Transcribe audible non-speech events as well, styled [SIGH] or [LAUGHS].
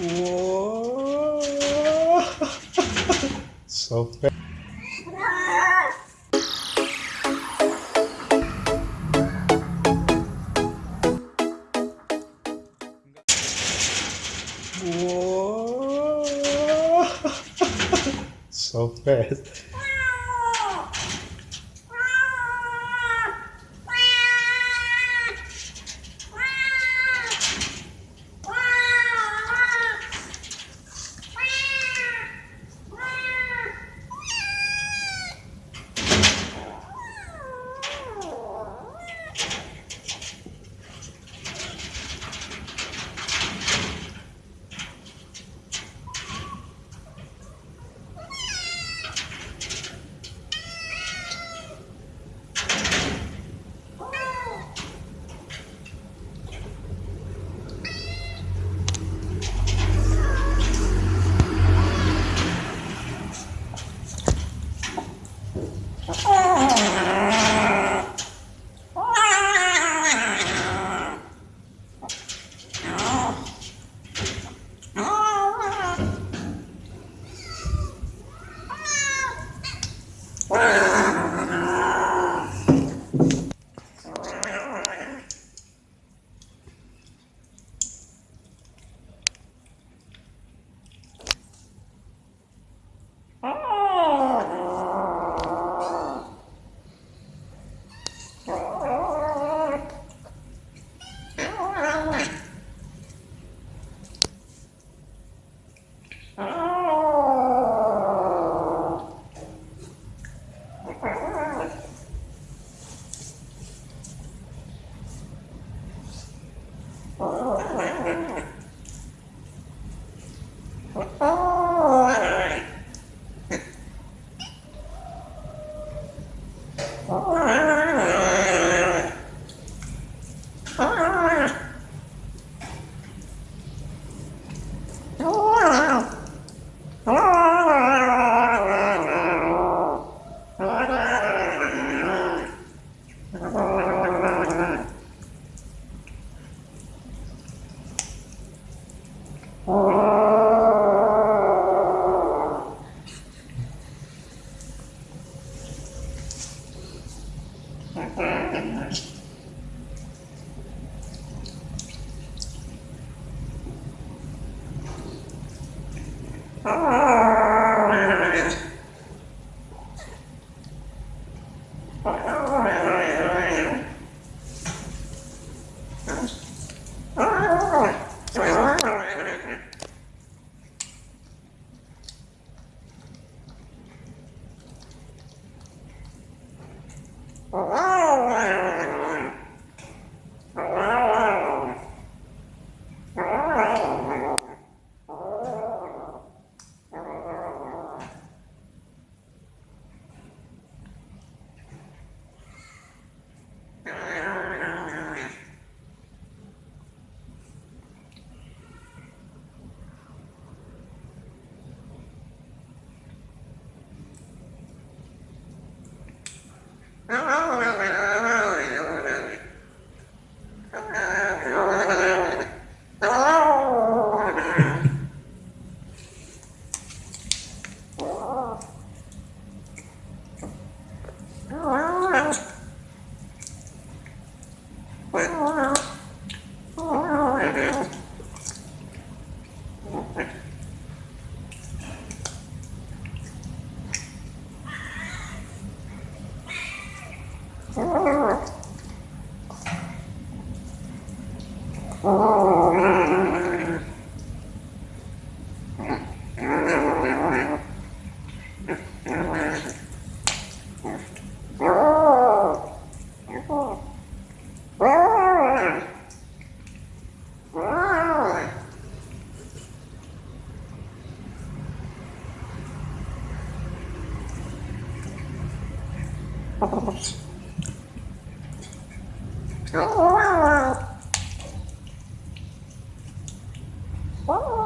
Whoa. [LAUGHS] so fast. So fast. 好了好了。Oh, Oh, Bye.